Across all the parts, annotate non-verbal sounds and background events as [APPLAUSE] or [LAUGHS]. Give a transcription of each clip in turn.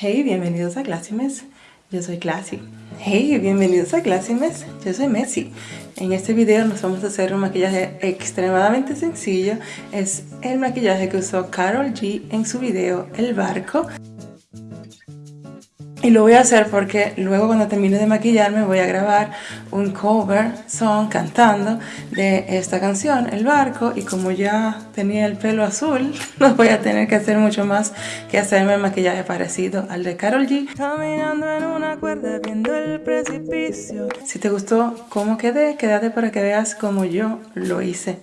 Hey, bienvenidos a Classimes. Yo soy Classy. Hey, bienvenidos a Classimes. Yo soy Messi. En este video nos vamos a hacer un maquillaje extremadamente sencillo. Es el maquillaje que usó Carol G en su video El Barco. Y lo voy a hacer porque luego cuando termine de maquillarme voy a grabar un cover song cantando de esta canción, El Barco, y como ya tenía el pelo azul, [LAUGHS] no voy a tener que hacer mucho más que hacerme el maquillaje parecido al de Carol G. Caminando en una cuerda viendo el precipicio. Si te gustó cómo quedé, quédate para que veas cómo yo lo hice.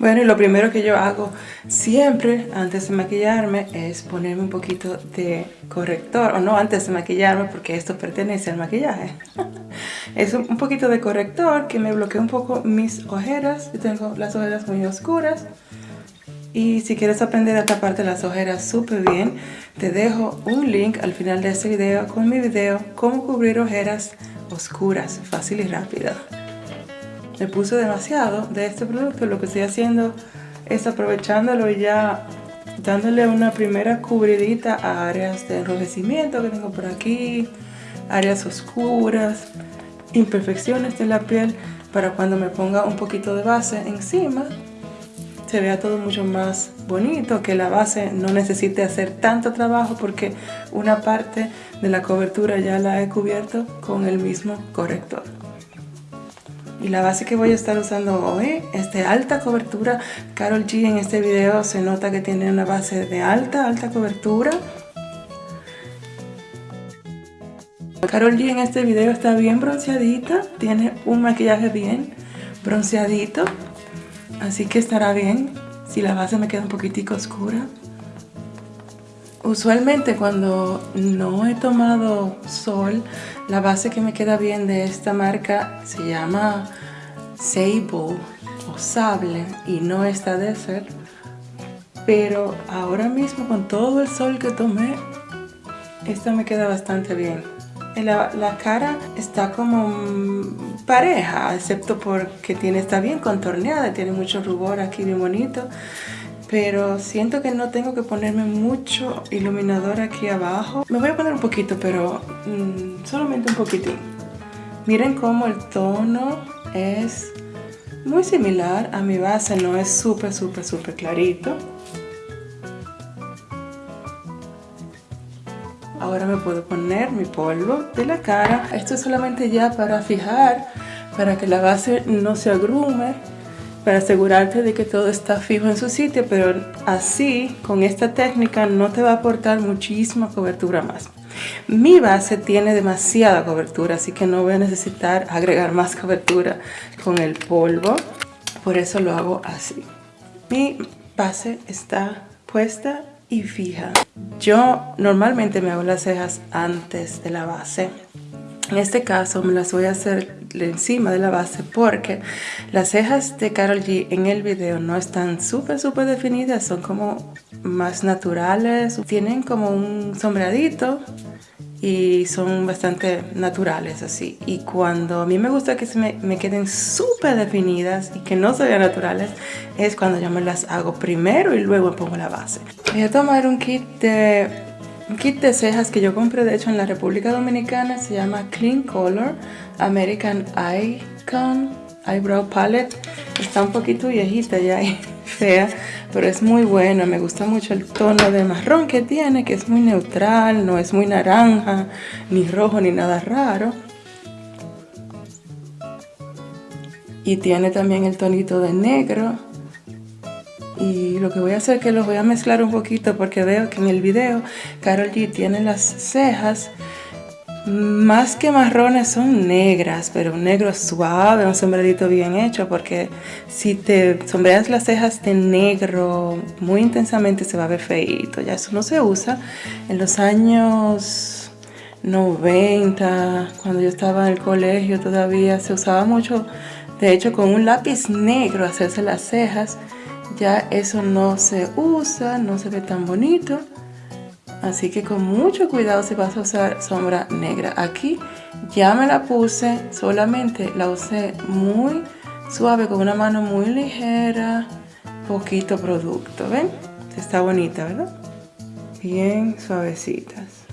Bueno, y lo primero que yo hago siempre antes de maquillarme es ponerme un poquito de corrector, o no antes de maquillarme porque esto pertenece al maquillaje. [LAUGHS] es un poquito de corrector que me bloquea un poco mis ojeras, yo tengo las ojeras muy oscuras. Y si quieres aprender a taparte las ojeras súper bien, te dejo un link al final de este video con mi video Cómo cubrir ojeras oscuras, fácil y rápido me puse demasiado de este producto. Lo que estoy haciendo es aprovechándolo y ya dándole una primera cubridita a áreas de enrojecimiento que tengo por aquí, áreas oscuras, imperfecciones de la piel para cuando me ponga un poquito de base encima se vea todo mucho más bonito, que la base no necesite hacer tanto trabajo porque una parte de la cobertura ya la he cubierto con el mismo corrector. Y la base que voy a estar usando hoy es de alta cobertura. Carol G en este video se nota que tiene una base de alta, alta cobertura. Carol G en este video está bien bronceadita, tiene un maquillaje bien bronceadito, así que estará bien si la base me queda un poquitico oscura. Usualmente cuando no he tomado sol, la base que me queda bien de esta marca se llama Sable o Sable y no está de ser. Pero ahora mismo con todo el sol que tomé, esta me queda bastante bien. La, la, cara está como pareja, excepto porque tiene, está bien contorneada, tiene mucho rubor aquí bien bonito pero siento que no tengo que ponerme mucho iluminador aquí abajo. Me voy a poner un poquito, pero mm, solamente un poquitín. Miren cómo el tono es muy similar a mi base, no es súper, súper, súper clarito. Ahora me puedo poner mi polvo de la cara. Esto es solamente ya para fijar, para que la base no se agrume para asegurarte de que todo está fijo en su sitio, pero así, con esta técnica, no te va a aportar muchísima cobertura más. Mi base tiene demasiada cobertura, así que no voy a necesitar agregar más cobertura con el polvo, por eso lo hago así. Mi base está puesta y fija. Yo normalmente me hago las cejas antes de la base. En este caso me las voy a hacer encima de la base porque las cejas de Carol G en el video no están súper súper definidas, son como más naturales, tienen como un sombradito y son bastante naturales así. Y cuando a mí me gusta que se me, queden súper definidas y que no se vean naturales es cuando yo me las hago primero y luego pongo la base. Voy a tomar un kit de un kit de cejas que yo compré de hecho en la República Dominicana se llama Clean Color American Icon Eyebrow Palette. Está un poquito viejita ya y [LAUGHS] fea, pero es muy buena. Me gusta mucho el tono de marrón que tiene, que es muy neutral, no es muy naranja, ni rojo, ni nada raro. Y tiene también el tonito de negro. Y lo que voy a hacer es que los voy a mezclar un poquito porque veo que en el video Carol G tiene las cejas más que marrones son negras, pero un negro suave, un sombrerito bien hecho, porque si te sombreas las cejas de negro muy intensamente se va a ver feito. Ya eso no se usa. En los años 90, cuando yo estaba en el colegio todavía se usaba mucho, de hecho con un lápiz negro hacerse las cejas. Ya eso no se usa, no se ve tan bonito. Así que con mucho cuidado si vas a usar sombra negra. Aquí ya me la puse, solamente la usé muy suave con una mano muy ligera, poquito producto, ¿ven? Está bonita, ¿verdad? Bien suavecitas,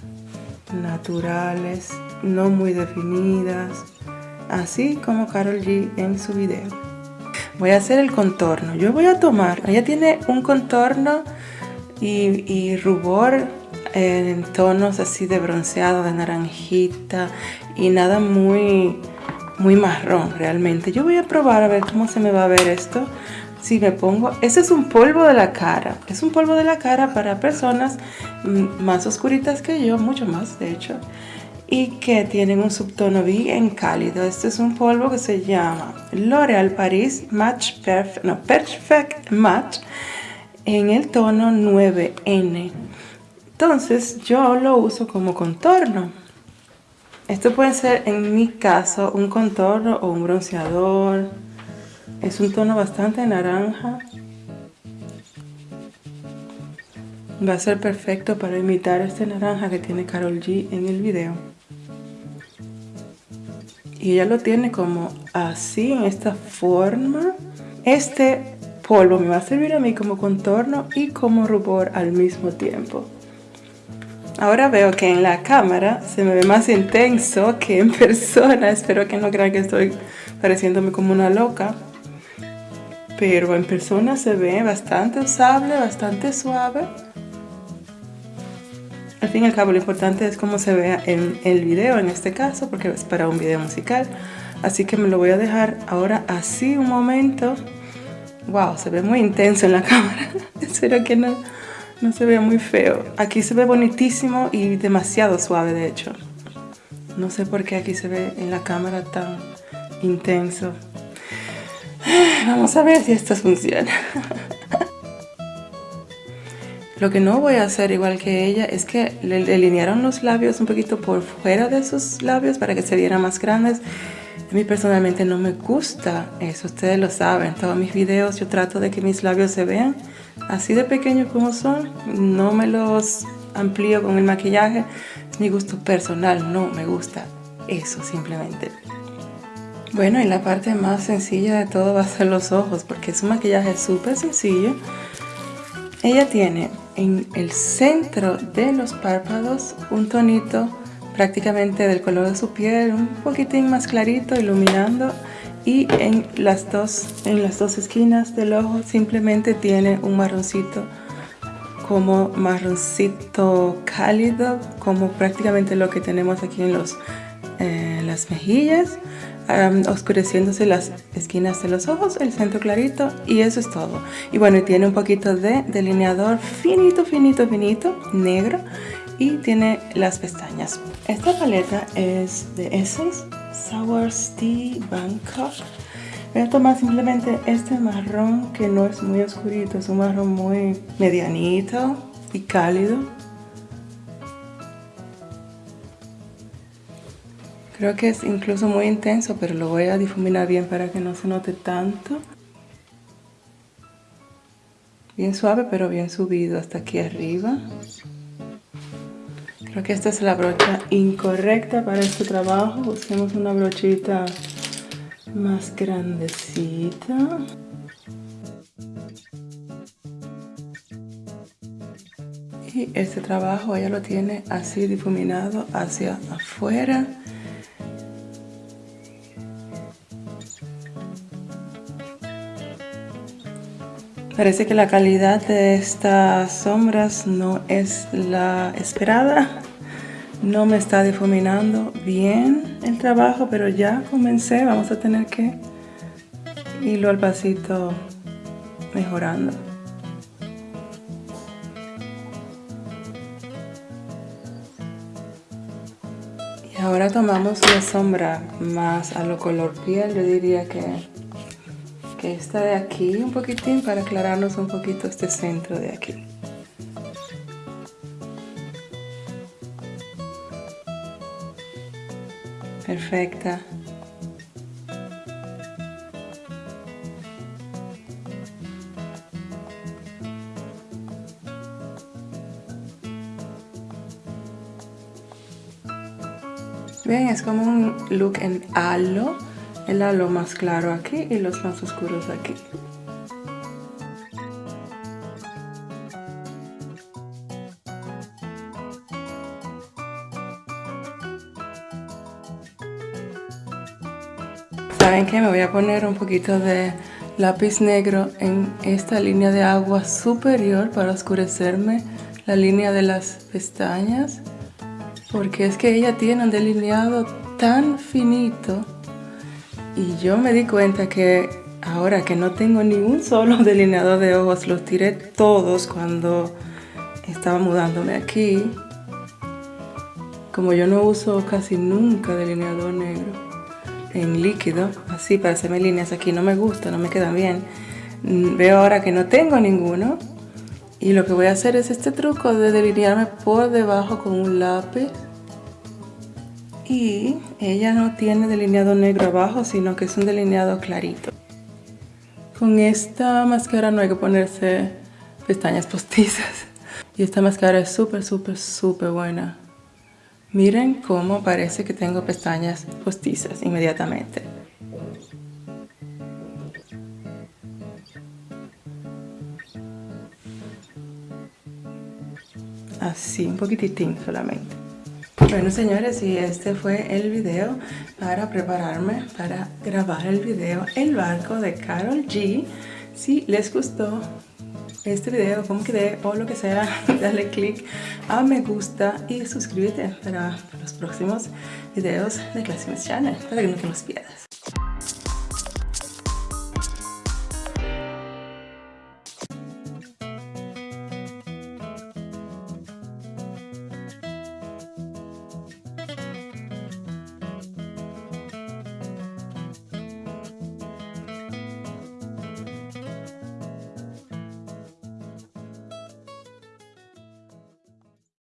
naturales, no muy definidas, así como Carol G en su video. Voy a hacer el contorno. Yo voy a tomar, ella tiene un contorno y, rubor en tonos así de bronceado, de naranjita y nada muy, muy marrón realmente. Yo voy a probar a ver cómo se me va a ver esto. Si me pongo, ese es un polvo de la cara. Es un polvo de la cara para personas mm, más oscuritas que yo, mucho más de hecho. Y que tienen un subtono bien cálido. Este es un polvo que se llama L'Oreal Paris Match Perfect, no, Perfect Match en el tono 9N. Entonces yo lo uso como contorno. Esto puede ser en mi caso un contorno o un bronceador. Es un tono bastante naranja. Va a ser perfecto para imitar este naranja que tiene Carol G en el video. Y ella lo tiene como así, en esta forma. Este polvo me va a servir a mí como contorno y como rubor al mismo tiempo. Ahora veo que en la cámara se me ve más intenso que en [LAUGHS] persona. Espero que no crean que estoy pareciéndome como una loca. Pero en persona se ve bastante usable, bastante suave. Al fin y al cabo lo importante es cómo se vea en el video en este caso porque es para un video musical. Así que me lo voy a dejar ahora así un momento Wow, se ve muy intenso en la [LAUGHS] cámara. Espero que no, no se vea muy feo. Aquí se ve bonitísimo y demasiado suave, de hecho. No sé por qué aquí se ve en la cámara tan intenso. [SIGHS] Vamos a ver si esto funciona. [LAUGHS] Lo que no voy a hacer igual que ella es que le delinearon los labios un poquito por fuera de sus labios para que se vieran más grandes a mí personalmente no me gusta eso, ustedes lo saben. En todos mis videos yo trato de que mis labios se vean así de pequeños como son. No me los amplío con el maquillaje. Es mi gusto personal, no me gusta eso simplemente. Bueno, y la parte más sencilla de todo va a ser los ojos, porque es un maquillaje súper sencillo. Ella tiene en el centro de los párpados un tonito prácticamente del color de su piel, un poquitín más clarito, iluminando y en las dos, en las dos esquinas del ojo simplemente tiene un marroncito como marroncito cálido, como prácticamente lo que tenemos aquí en los, eh, las mejillas, oscureciéndose las esquinas de los ojos, el centro clarito y eso es todo. Y bueno, tiene un poquito de delineador finito, finito, finito, negro y tiene las pestañas. Esta paleta es de Essence Sour Tea Bangkok. Voy a tomar simplemente este marrón que no es muy oscurito, es un marrón muy medianito y cálido. Creo que es incluso muy intenso, pero lo voy a difuminar bien para que no se note tanto. Bien suave, pero bien subido hasta aquí arriba. Creo que esta es la brocha incorrecta para este trabajo. Busquemos una brochita más grandecita. Y este trabajo ella lo tiene así difuminado hacia afuera. Parece que la calidad de estas sombras no es la esperada. No me está difuminando bien el trabajo, pero ya comencé, vamos a tener que irlo al pasito mejorando. Y ahora tomamos una sombra más a lo color piel, yo diría que, que esta de aquí un poquitín para aclararnos un poquito este centro de aquí. perfecta. Bien, es como un look en halo. El halo más claro aquí y los más oscuros aquí. ¿Saben qué? Me voy a poner un poquito de lápiz negro en esta línea de agua superior para oscurecerme la línea de las pestañas porque es que ella tiene un delineado tan finito y yo me di cuenta que ahora que no tengo ni un solo [LAUGHS] delineador de ojos los tiré todos cuando estaba mudándome aquí como yo no uso casi nunca delineador negro en líquido, así para hacerme líneas aquí no me gusta, no me quedan bien. Mm, veo ahora que no tengo ninguno y lo que voy a hacer es este truco de delinearme por debajo con un lápiz y ella no tiene delineado negro abajo sino que es un delineado clarito. Con esta máscara no hay que ponerse pestañas postizas y esta máscara es súper súper súper buena. Miren cómo parece que tengo pestañas postizas inmediatamente. Así, un poquititín solamente. Bueno señores, y este fue el video para prepararme para grabar el video El barco de Carol G. Si les gustó, este video, como quedé o lo que sea, [LAUGHS] dale click a me gusta y suscríbete para los próximos videos de Classmates Channel, para que no te los pierdas.